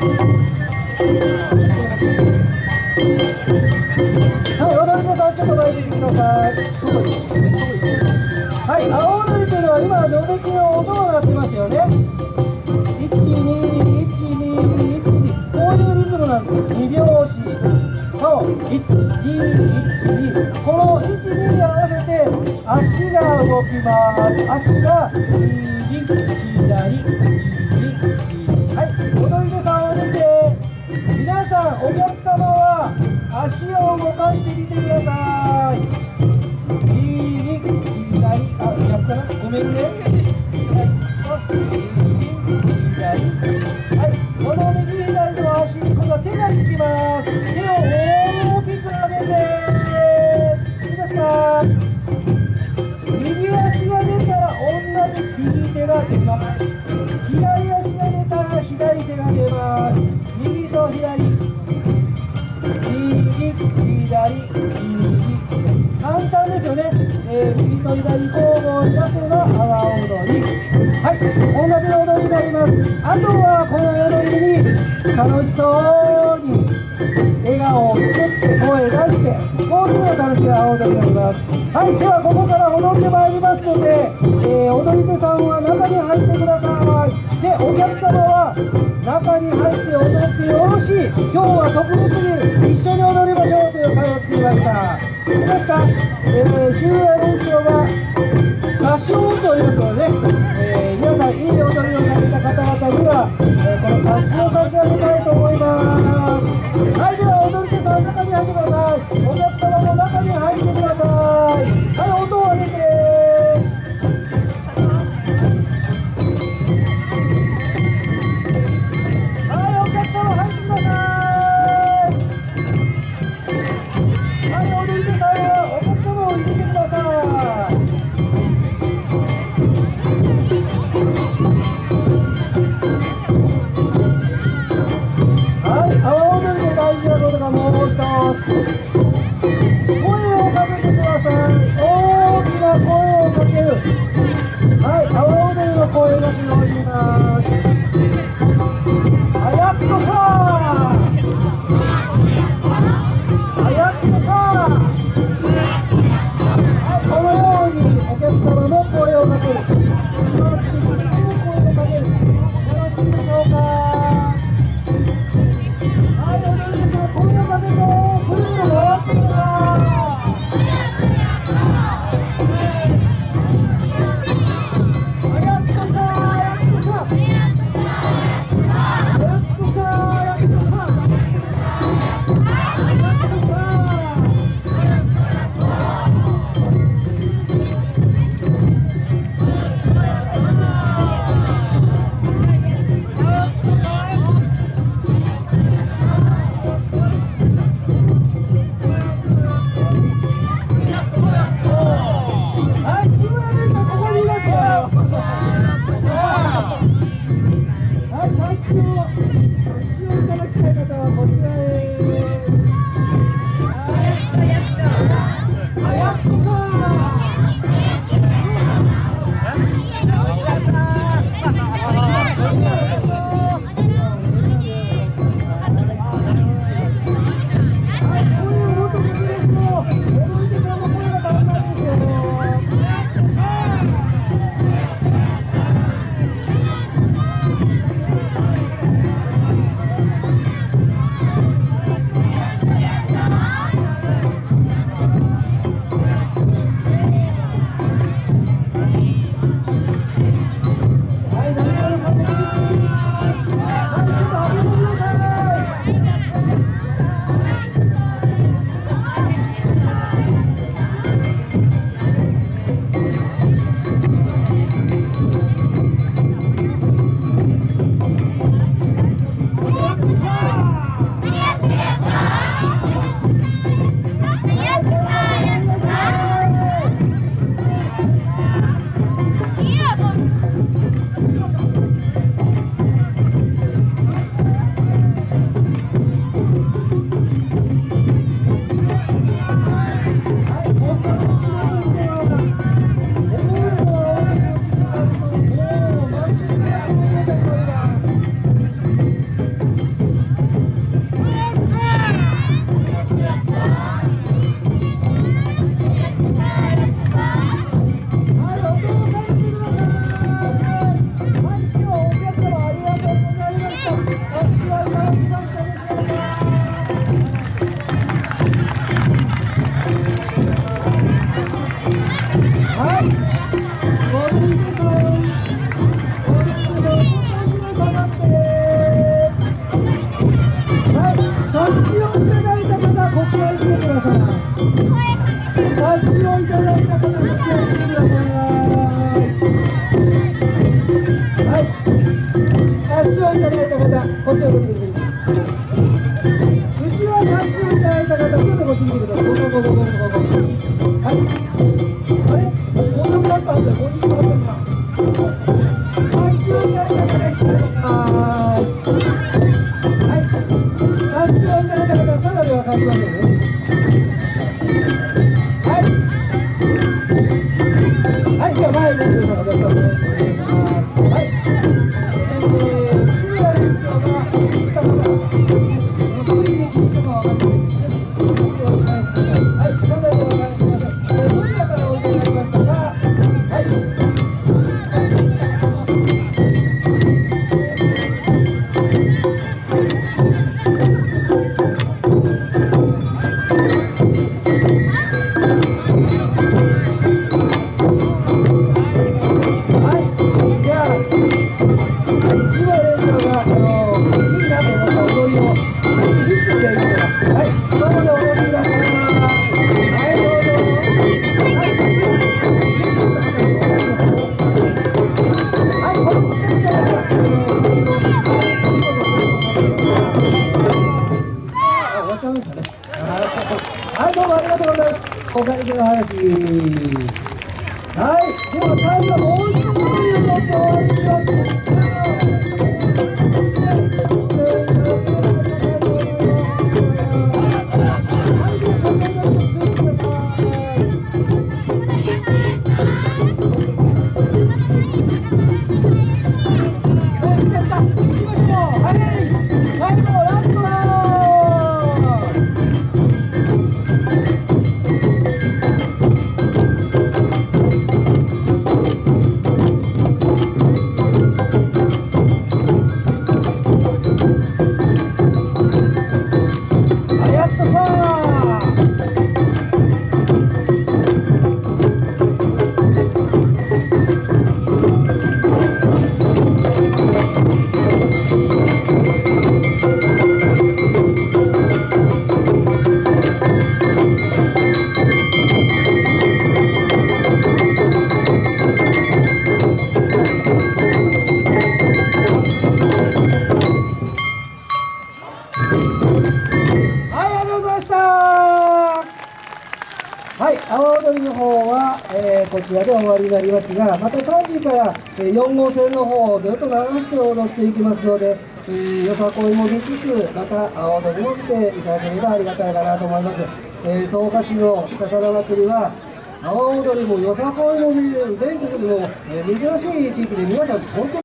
はい踊り手さんちょっと前に出てくださいそこにそこにはい青踊りというのは今土引きの音が鳴ってますよね。121212こういうリズムなんですよ。2拍子。と1212この12に合わせて足が動きます。足が右左お客様は足を動かしてみてください。右左あ逆かな。ごめんね。はい。右左。はい。この右左の足に今度は手がつきます。左右。簡単ですよね、えー、右と左交互に出せば阿波踊り。はいこんだけの踊りになります。あとはこの踊りに楽しそうに笑顔を作って声出してこうするの楽しい阿波踊りになります。はいではここから踊ってまいりますので、えー、踊り手さんは中に入ってください。でお客様は中に入って踊ってよろしい今日は特別に一緒に踊りましょうという会を作りました。いいですか、えー、渋谷連長が差しを持っておりますので、えー、皆さんいい踊りをされた方々には、えー、この冊子を差し上げたいと思います。はいでは踊り手さん中に入ってください。こっちをこっち見てください。うちは差しをいただいた方ちょっとこっち見てください。はい。あれ？高速だったはずはい、どうもありがとうございます。おかげで話。はい、では最後もう一度踊りをとって終わりにします。えーこちらで終わりになりますが、また3時から、4号線の方をずっと流して踊っていきますので、えーよさこいも見つつ、また阿波踊りも見ていただければありがたいかなと思います。えー、草加市の笹田祭りは、阿波踊りもよさこいも見れる全国でも、え珍しい地域で皆さん本当に